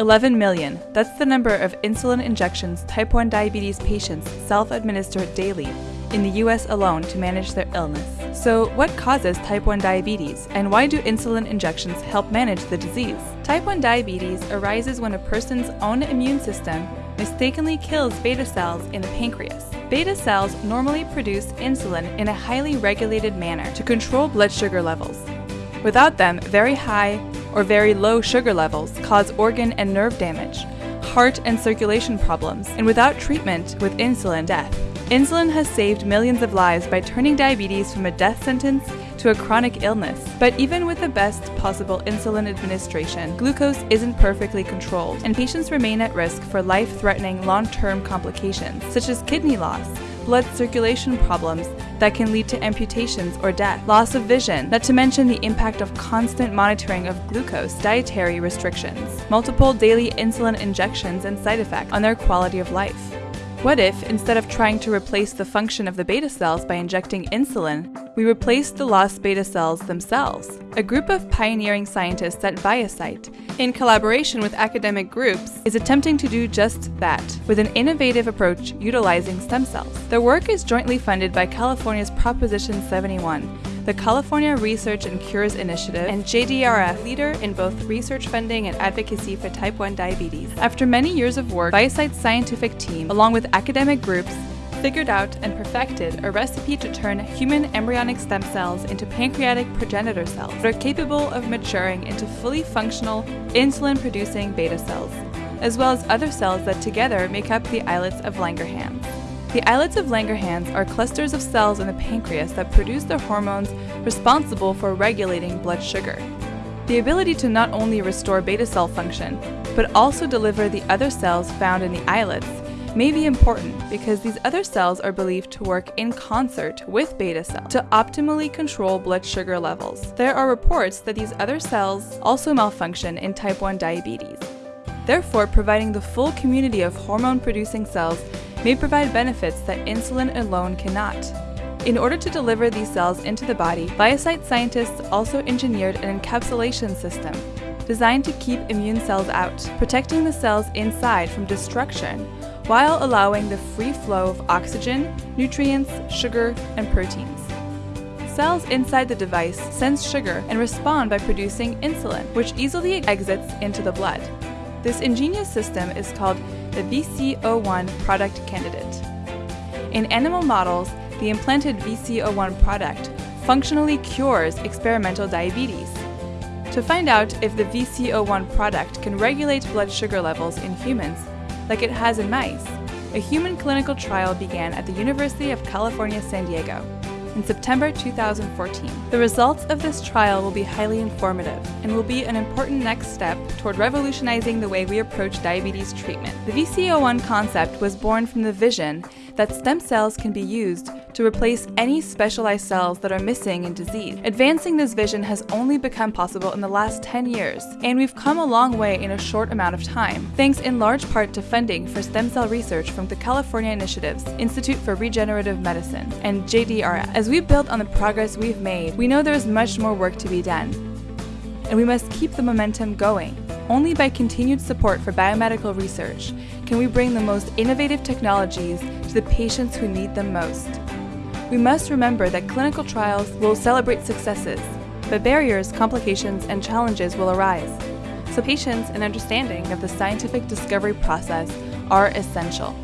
11 million. That's the number of insulin injections type 1 diabetes patients self administer daily in the US alone to manage their illness. So, what causes type 1 diabetes, and why do insulin injections help manage the disease? Type 1 diabetes arises when a person's own immune system mistakenly kills beta cells in the pancreas. Beta cells normally produce insulin in a highly regulated manner to control blood sugar levels. Without them, very high or very low sugar levels cause organ and nerve damage, heart and circulation problems, and without treatment with insulin, death. Insulin has saved millions of lives by turning diabetes from a death sentence to a chronic illness. But even with the best possible insulin administration, glucose isn't perfectly controlled, and patients remain at risk for life threatening long term complications, such as kidney loss, blood circulation problems that can lead to amputations or death, loss of vision, not to mention the impact of constant monitoring of glucose, dietary restrictions, multiple daily insulin injections, and side effects on their quality of life. What if, instead of trying to replace the function of the beta cells by injecting insulin, we replaced the lost beta cells themselves? A group of pioneering scientists at ViaCyte, in collaboration with academic groups, is attempting to do just that with an innovative approach utilizing stem cells. Their work is jointly funded by California's Proposition 71 the California Research and Cures Initiative, and JDRF, leader in both research funding and advocacy for type 1 diabetes. After many years of work, ViaCyte's scientific team, along with academic groups, figured out and perfected a recipe to turn human embryonic stem cells into pancreatic progenitor cells that are capable of maturing into fully functional, insulin producing beta cells, as well as other cells that together make up the islets of Langerhans. The islets of Langerhans are clusters of cells in the pancreas that produce the hormones responsible for regulating blood sugar. The ability to not only restore beta cell function, but also deliver the other cells found in the islets may be important because these other cells are believed to work in concert with beta cells to optimally control blood sugar levels. There are reports that these other cells also malfunction in type 1 diabetes. Therefore, providing the full community of hormone producing cells may provide benefits that insulin alone cannot. In order to deliver these cells into the body, ViaCyte scientists also engineered an encapsulation system designed to keep immune cells out, protecting the cells inside from destruction while allowing the free flow of oxygen, nutrients, sugar, and proteins. Cells inside the device sense sugar and respond by producing insulin, which easily exits into the blood. This ingenious system is called the VC-01 product candidate. In animal models, the implanted VC-01 product functionally cures experimental diabetes. To find out if the VC-01 product can regulate blood sugar levels in humans, like it has in mice, a human clinical trial began at the University of California, San Diego in September 2014. The results of this trial will be highly informative and will be an important next step toward revolutionizing the way we approach diabetes treatment. The VC-01 concept was born from the vision that stem cells can be used to replace any specialized cells that are missing in disease. Advancing this vision has only become possible in the last 10 years, and we've come a long way in a short amount of time, thanks in large part to funding for stem cell research from the California Initiatives, Institute for Regenerative Medicine, and JDRF. As we build on the progress we've made, we know there is much more work to be done, and we must keep the momentum going. Only by continued support for biomedical research can we bring the most innovative technologies to the patients who need them most. We must remember that clinical trials will celebrate successes, but barriers, complications, and challenges will arise. So patience and understanding of the scientific discovery process are essential.